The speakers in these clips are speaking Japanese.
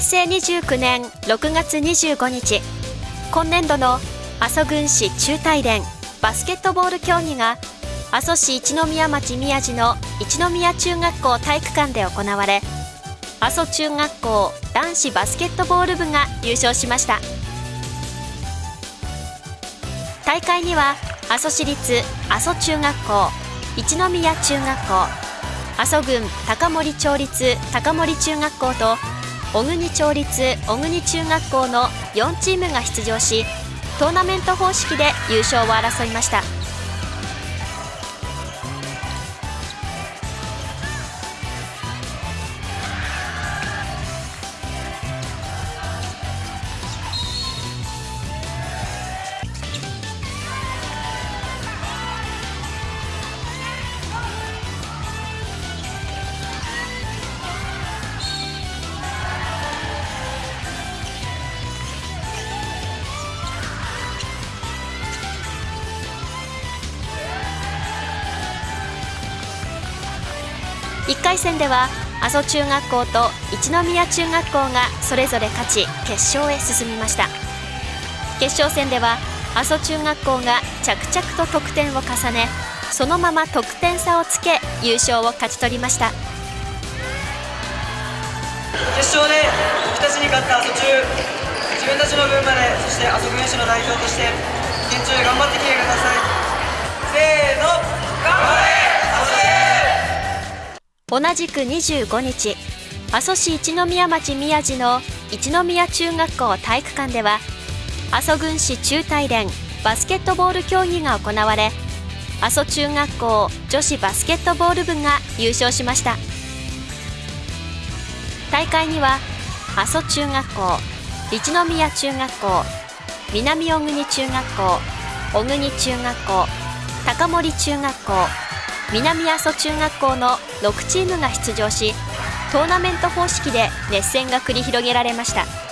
平成29年6月25日今年度の阿蘇郡市中大連バスケットボール競技が阿蘇市一宮町宮地の一宮中学校体育館で行われ阿蘇中学校男子バスケットボール部が優勝しました。大会には阿蘇市立阿蘇中学校一宮中学校阿蘇郡高森町立高森中学校と小国町立小国中学校の4チームが出場しトーナメント方式で優勝を争いました。1回戦では阿蘇中学校と一宮中学校がそれぞれ勝ち決勝へ進みました。決勝戦では阿蘇中学校が着々と得点を重ねそのまま得点差をつけ優勝を勝ち取りました。決勝で僕たちに勝った阿蘇中自分たちの分までそして阿蘇軍市の代表として現地で頑張ってきてください。せーの頑張れ!同じく25日阿蘇市一宮町宮地の一宮中学校体育館では阿蘇郡市中大連バスケットボール競技が行われ阿蘇中学校女子バスケットボール部が優勝しました。大会には阿蘇中学校一宮中学校南小国中学校小国中学校高森中学校南阿蘇中学校の6チームが出場しトーナメント方式で熱戦が繰り広げられました。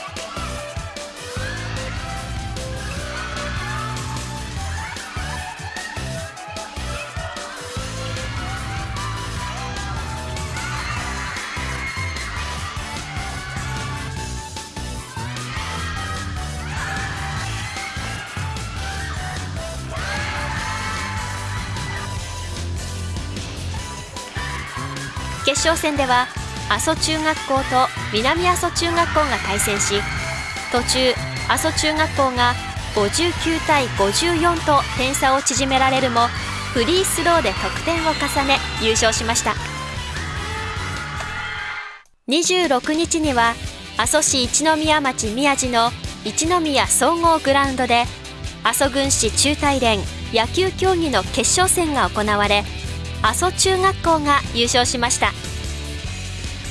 決勝戦では阿蘇中学校と南阿蘇中学校が対戦し途中阿蘇中学校が59対54と点差を縮められるもフリースローで得点を重ね優勝しました。26日には阿蘇市一宮町宮地の一宮総合グラウンドで阿蘇郡市中大連野球競技の決勝戦が行われ阿蘇中学校が優勝しました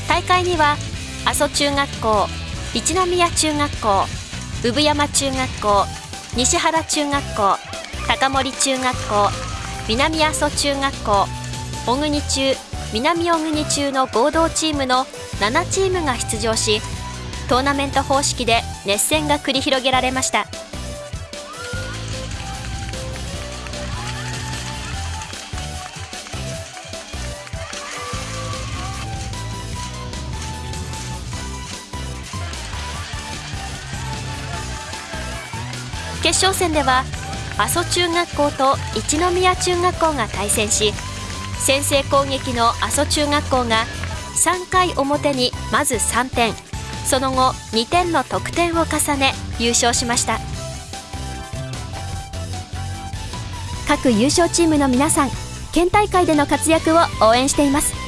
大会には阿蘇中学校一宮中学校産山中学校西原中学校高森中学校南阿蘇中学校小国中南小国中の合同チームの7チームが出場しトーナメント方式で熱戦が繰り広げられました。決勝戦では阿蘇中学校と一宮中学校が対戦し先制攻撃の阿蘇中学校が3回表にまず3点。その後2点の得点を重ね優勝しました。各優勝チームの皆さん県大会での活躍を応援しています。